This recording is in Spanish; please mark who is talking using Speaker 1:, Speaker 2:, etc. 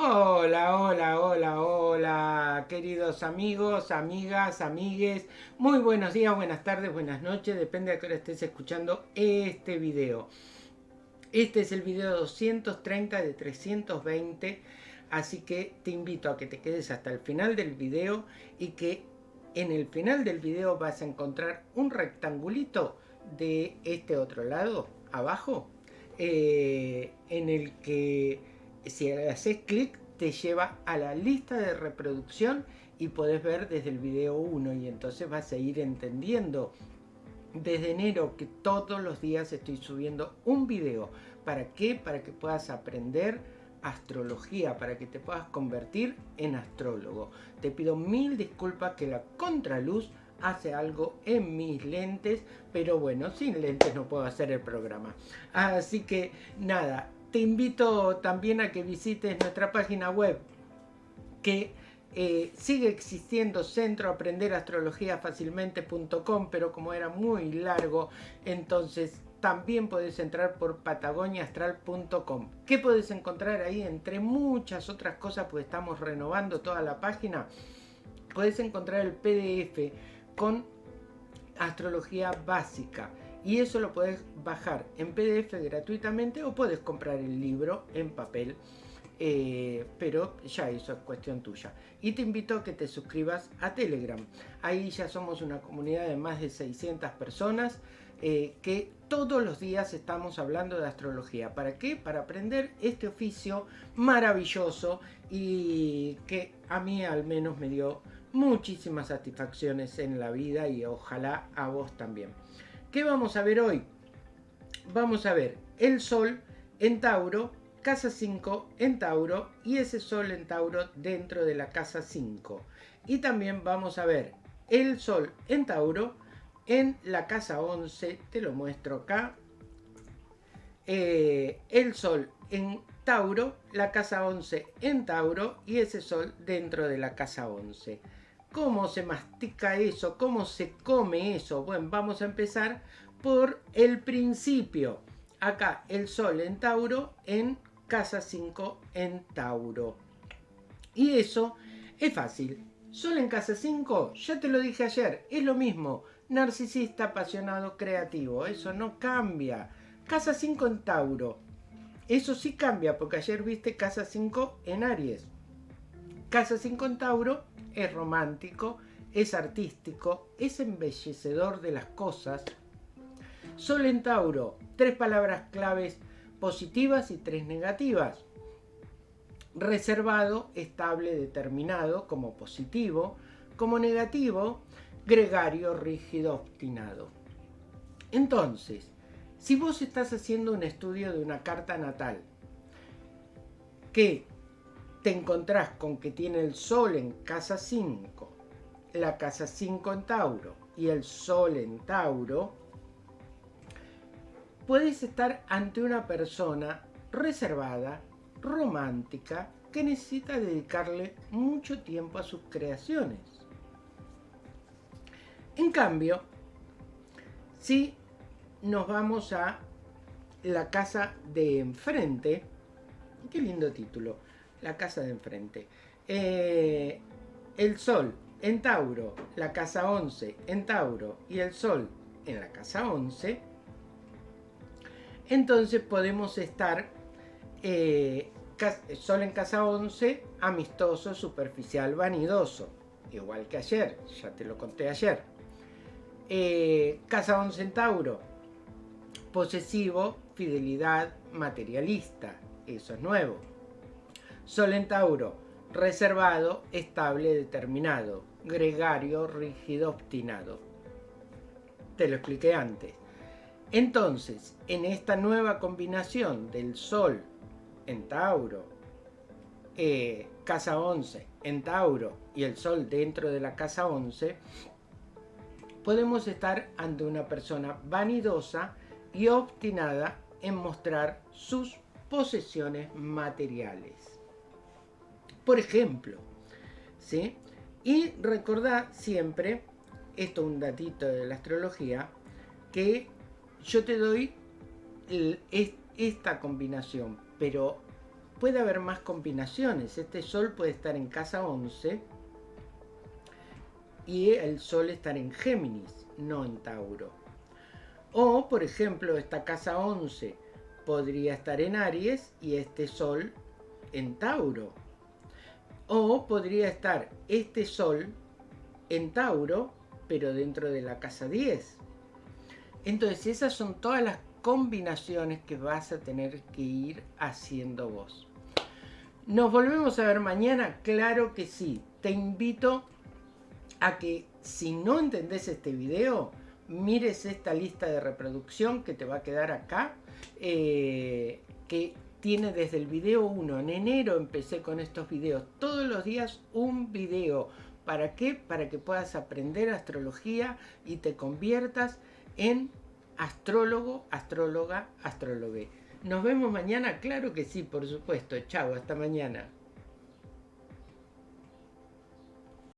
Speaker 1: Hola, hola, hola, hola, queridos amigos, amigas, amigues. Muy buenos días, buenas tardes, buenas noches, depende de qué hora estés escuchando este video. Este es el video 230 de 320, así que te invito a que te quedes hasta el final del video y que en el final del video vas a encontrar un rectangulito de este otro lado, abajo, eh, en el que si haces clic te lleva a la lista de reproducción y podés ver desde el video 1 y entonces vas a ir entendiendo desde enero que todos los días estoy subiendo un video. ¿Para qué? Para que puedas aprender astrología, para que te puedas convertir en astrólogo. Te pido mil disculpas que la contraluz hace algo en mis lentes, pero bueno, sin lentes no puedo hacer el programa. Así que nada, te invito también a que visites nuestra página web que eh, sigue existiendo centro aprender astrología fácilmente.com pero como era muy largo entonces también puedes entrar por patagoniaastral.com ¿qué puedes encontrar ahí? entre muchas otras cosas pues estamos renovando toda la página. Puedes encontrar el pdf con astrología básica y eso lo puedes bajar en PDF gratuitamente o puedes comprar el libro en papel. Eh, pero ya eso es cuestión tuya. Y te invito a que te suscribas a Telegram. Ahí ya somos una comunidad de más de 600 personas eh, que todos los días estamos hablando de astrología. ¿Para qué? Para aprender este oficio maravilloso y que a mí al menos me dio muchísimas satisfacciones en la vida y ojalá a vos también. ¿Qué vamos a ver hoy? Vamos a ver el Sol en Tauro, casa 5 en Tauro y ese Sol en Tauro dentro de la casa 5. Y también vamos a ver el Sol en Tauro en la casa 11, te lo muestro acá. Eh, el Sol en Tauro, la casa 11 en Tauro y ese Sol dentro de la casa 11. ¿Cómo se mastica eso? ¿Cómo se come eso? Bueno, vamos a empezar por el principio. Acá el Sol en Tauro en casa 5 en Tauro. Y eso es fácil. Sol en casa 5, ya te lo dije ayer, es lo mismo. Narcisista, apasionado, creativo. Eso no cambia. Casa 5 en Tauro. Eso sí cambia, porque ayer viste casa 5 en Aries. Casa 5 en Tauro es romántico, es artístico, es embellecedor de las cosas. Sol en Tauro, tres palabras claves positivas y tres negativas. Reservado, estable, determinado como positivo. Como negativo, gregario, rígido, obstinado. Entonces, si vos estás haciendo un estudio de una carta natal que te encontrás con que tiene el Sol en casa 5, la casa 5 en Tauro y el Sol en Tauro, puedes estar ante una persona reservada, romántica, que necesita dedicarle mucho tiempo a sus creaciones. En cambio, si nos vamos a la casa de enfrente, qué lindo título, la casa de enfrente. Eh, el Sol en Tauro, la casa 11 en Tauro y el Sol en la casa 11, entonces podemos estar eh, Sol en casa 11, amistoso, superficial, vanidoso, igual que ayer, ya te lo conté ayer. Eh, casa 11 en Tauro, posesivo, fidelidad, materialista, eso es nuevo. Sol en Tauro, reservado, estable, determinado, gregario, rígido, obstinado. Te lo expliqué antes. Entonces, en esta nueva combinación del Sol en Tauro, eh, casa 11 en Tauro y el Sol dentro de la casa 11, podemos estar ante una persona vanidosa y obstinada en mostrar sus posesiones materiales por ejemplo. ¿sí? Y recordad siempre, esto es un datito de la astrología, que yo te doy esta combinación, pero puede haber más combinaciones. Este Sol puede estar en casa 11 y el Sol estar en Géminis, no en Tauro. O, por ejemplo, esta casa 11 podría estar en Aries y este Sol en Tauro. O podría estar este Sol en Tauro, pero dentro de la casa 10. Entonces, esas son todas las combinaciones que vas a tener que ir haciendo vos. ¿Nos volvemos a ver mañana? Claro que sí. Te invito a que si no entendés este video, mires esta lista de reproducción que te va a quedar acá, eh, que tiene desde el video 1. En enero empecé con estos videos. Todos los días un video. ¿Para qué? Para que puedas aprender astrología y te conviertas en astrólogo, astróloga, astrólogue. ¿Nos vemos mañana? Claro que sí, por supuesto. Chao, hasta mañana.